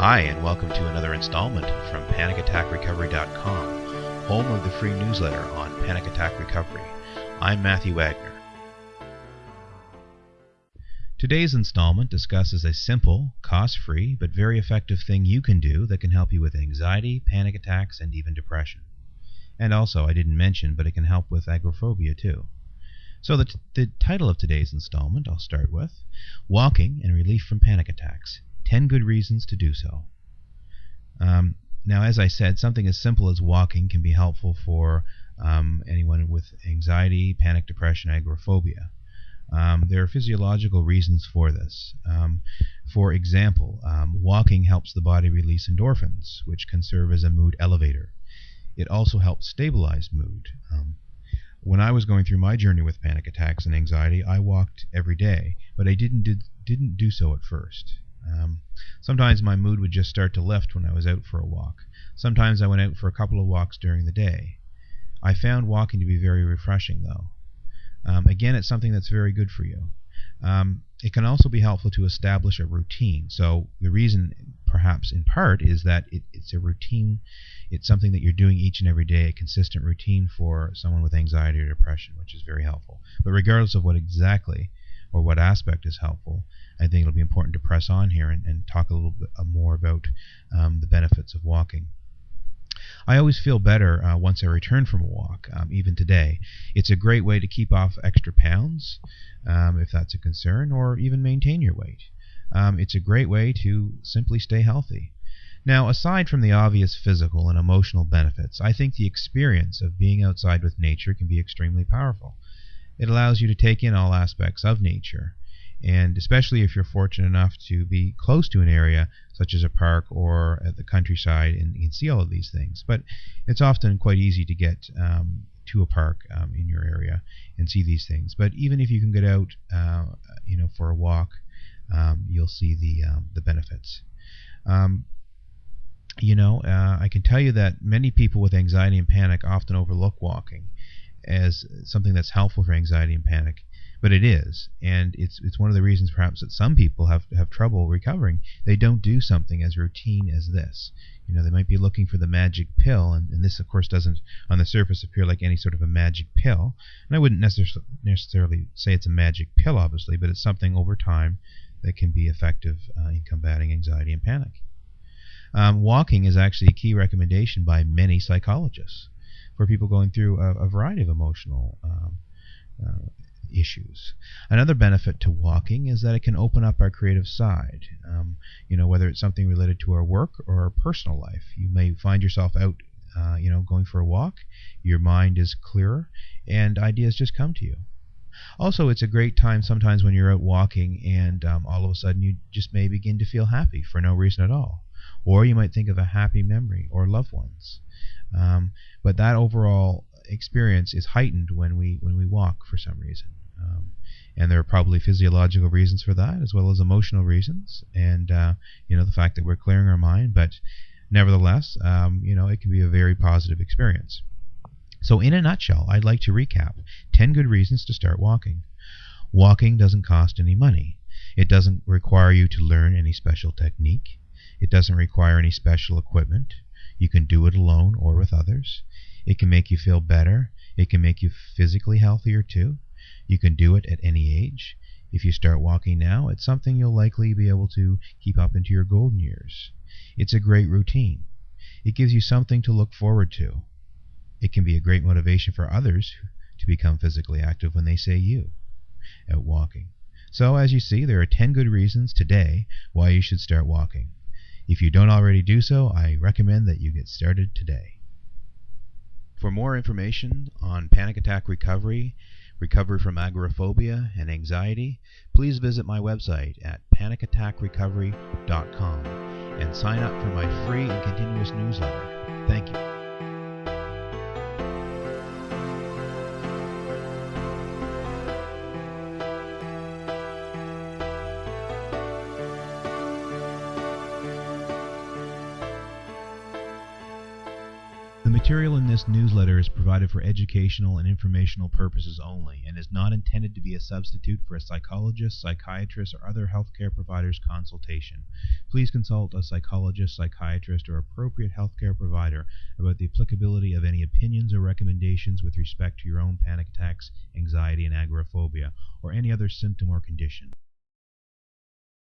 Hi, and welcome to another installment from PanicAttackRecovery.com, home of the free newsletter on panic attack recovery. I'm Matthew Wagner. Today's installment discusses a simple, cost free, but very effective thing you can do that can help you with anxiety, panic attacks, and even depression. And also, I didn't mention, but it can help with agoraphobia too. So, the, t- the title of today's installment I'll start with Walking and Relief from Panic Attacks 10 Good Reasons to Do So. Um, now, as I said, something as simple as walking can be helpful for um, anyone with anxiety, panic, depression, agoraphobia. Um, there are physiological reasons for this. Um, for example, um, walking helps the body release endorphins, which can serve as a mood elevator. It also helps stabilize mood. Um, when I was going through my journey with panic attacks and anxiety, I walked every day, but I didn't did, didn't do so at first. Um, sometimes my mood would just start to lift when I was out for a walk. Sometimes I went out for a couple of walks during the day. I found walking to be very refreshing, though. Um, again, it's something that's very good for you. Um, it can also be helpful to establish a routine. So the reason, perhaps in part, is that it, it's a routine. It's something that you're doing each and every day, a consistent routine for someone with anxiety or depression, which is very helpful. But regardless of what exactly or what aspect is helpful, I think it'll be important to press on here and, and talk a little bit more about um, the benefits of walking. I always feel better uh, once I return from a walk, um, even today. It's a great way to keep off extra pounds, um, if that's a concern, or even maintain your weight. Um, it's a great way to simply stay healthy. Now, aside from the obvious physical and emotional benefits, I think the experience of being outside with nature can be extremely powerful. It allows you to take in all aspects of nature and especially if you're fortunate enough to be close to an area such as a park or at the countryside and you can see all of these things. But it's often quite easy to get um, to a park um, in your area and see these things. But even if you can get out, uh, you know, for a walk, um, you'll see the um, the benefits. Um, you know, uh, I can tell you that many people with anxiety and panic often overlook walking as something that's helpful for anxiety and panic but it is, and it's it's one of the reasons perhaps that some people have have trouble recovering. They don't do something as routine as this. You know, they might be looking for the magic pill, and, and this, of course, doesn't on the surface appear like any sort of a magic pill. And I wouldn't necessarily necessarily say it's a magic pill, obviously, but it's something over time that can be effective uh, in combating anxiety and panic. Um, walking is actually a key recommendation by many psychologists for people going through a, a variety of emotional um, uh, issues. Another benefit to walking is that it can open up our creative side. Um, you know, whether it's something related to our work or our personal life, you may find yourself out, uh, you know, going for a walk. Your mind is clearer, and ideas just come to you. Also, it's a great time sometimes when you're out walking and um, all of a sudden you just may begin to feel happy for no reason at all. Or you might think of a happy memory or loved ones. Um, but that overall experience is heightened when we when we walk for some reason. Um, and there are probably physiological reasons for that, as well as emotional reasons, and uh, you know the fact that we're clearing our mind. But nevertheless, um, you know it can be a very positive experience. So, in a nutshell, I'd like to recap 10 good reasons to start walking. Walking doesn't cost any money. It doesn't require you to learn any special technique. It doesn't require any special equipment. You can do it alone or with others. It can make you feel better. It can make you physically healthier too. You can do it at any age. If you start walking now, it's something you'll likely be able to keep up into your golden years. It's a great routine. It gives you something to look forward to. It can be a great motivation for others to become physically active when they say you at walking. So, as you see, there are 10 good reasons today why you should start walking. If you don't already do so, I recommend that you get started today. For more information on panic attack recovery recovery from agoraphobia and anxiety, please visit my website at panicattackrecovery.com and sign up for my free and continuous newsletter. Thank you. Material in this newsletter is provided for educational and informational purposes only and is not intended to be a substitute for a psychologist, psychiatrist, or other healthcare provider's consultation. Please consult a psychologist, psychiatrist, or appropriate healthcare provider about the applicability of any opinions or recommendations with respect to your own panic attacks, anxiety, and agoraphobia, or any other symptom or condition.